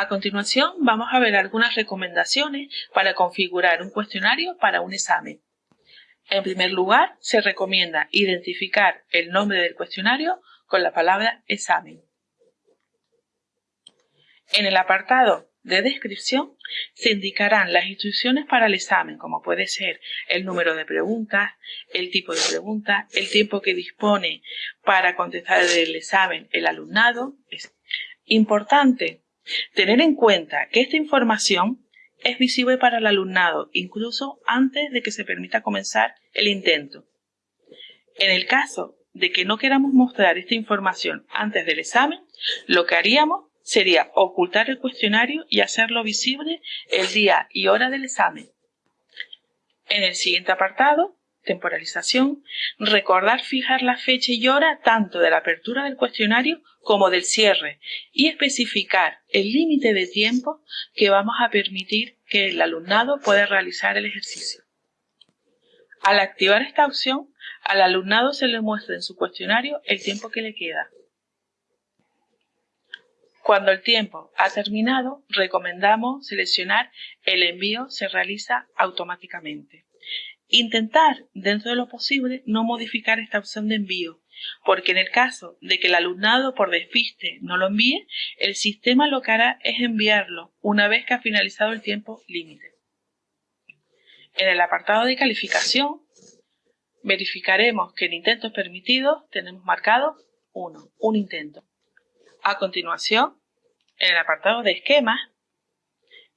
A continuación vamos a ver algunas recomendaciones para configurar un cuestionario para un examen. En primer lugar, se recomienda identificar el nombre del cuestionario con la palabra examen. En el apartado de descripción se indicarán las instrucciones para el examen, como puede ser el número de preguntas, el tipo de preguntas, el tiempo que dispone para contestar el examen el alumnado. Es importante Tener en cuenta que esta información es visible para el alumnado incluso antes de que se permita comenzar el intento. En el caso de que no queramos mostrar esta información antes del examen, lo que haríamos sería ocultar el cuestionario y hacerlo visible el día y hora del examen. En el siguiente apartado temporalización, recordar fijar la fecha y hora tanto de la apertura del cuestionario como del cierre y especificar el límite de tiempo que vamos a permitir que el alumnado pueda realizar el ejercicio. Al activar esta opción, al alumnado se le muestra en su cuestionario el tiempo que le queda. Cuando el tiempo ha terminado, recomendamos seleccionar el envío se realiza automáticamente. Intentar, dentro de lo posible, no modificar esta opción de envío, porque en el caso de que el alumnado por despiste no lo envíe, el sistema lo que hará es enviarlo una vez que ha finalizado el tiempo límite. En el apartado de calificación, verificaremos que en intentos permitidos tenemos marcado 1, un intento. A continuación, en el apartado de esquemas,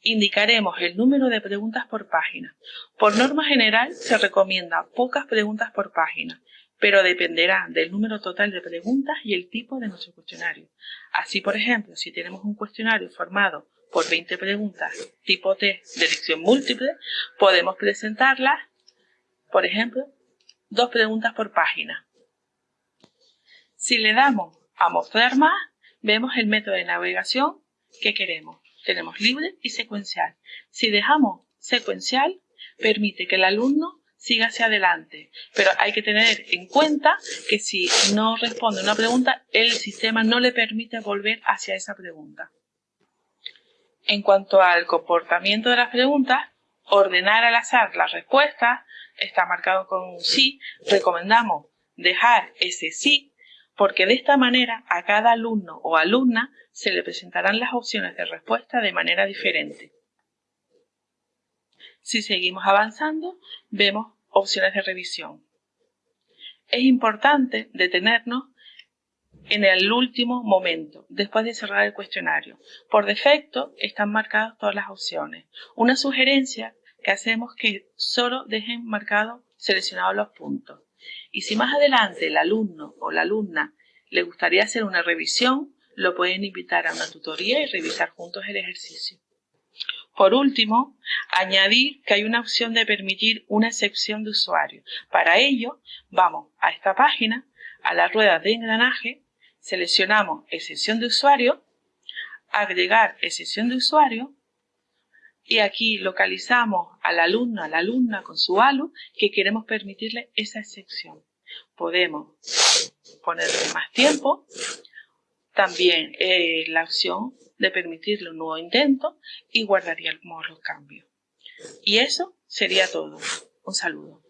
Indicaremos el número de preguntas por página. Por norma general se recomienda pocas preguntas por página, pero dependerá del número total de preguntas y el tipo de nuestro cuestionario. Así, por ejemplo, si tenemos un cuestionario formado por 20 preguntas tipo T de elección múltiple, podemos presentarlas, por ejemplo, dos preguntas por página. Si le damos a mostrar más, vemos el método de navegación que queremos tenemos libre y secuencial. Si dejamos secuencial, permite que el alumno siga hacia adelante, pero hay que tener en cuenta que si no responde una pregunta, el sistema no le permite volver hacia esa pregunta. En cuanto al comportamiento de las preguntas, ordenar al azar las respuestas, está marcado con un sí, recomendamos dejar ese sí porque de esta manera a cada alumno o alumna se le presentarán las opciones de respuesta de manera diferente. Si seguimos avanzando, vemos opciones de revisión. Es importante detenernos en el último momento, después de cerrar el cuestionario. Por defecto están marcadas todas las opciones. Una sugerencia que hacemos que solo dejen marcados seleccionados los puntos. Y si más adelante el alumno o la alumna le gustaría hacer una revisión, lo pueden invitar a una tutoría y revisar juntos el ejercicio. Por último, añadir que hay una opción de permitir una excepción de usuario. Para ello, vamos a esta página, a la rueda de engranaje, seleccionamos excepción de usuario, agregar excepción de usuario y aquí localizamos al alumno, a la alumna con su ALU que queremos permitirle esa excepción. Podemos ponerle más tiempo, también eh, la opción de permitirle un nuevo intento y guardaríamos los cambios. Y eso sería todo. Un saludo.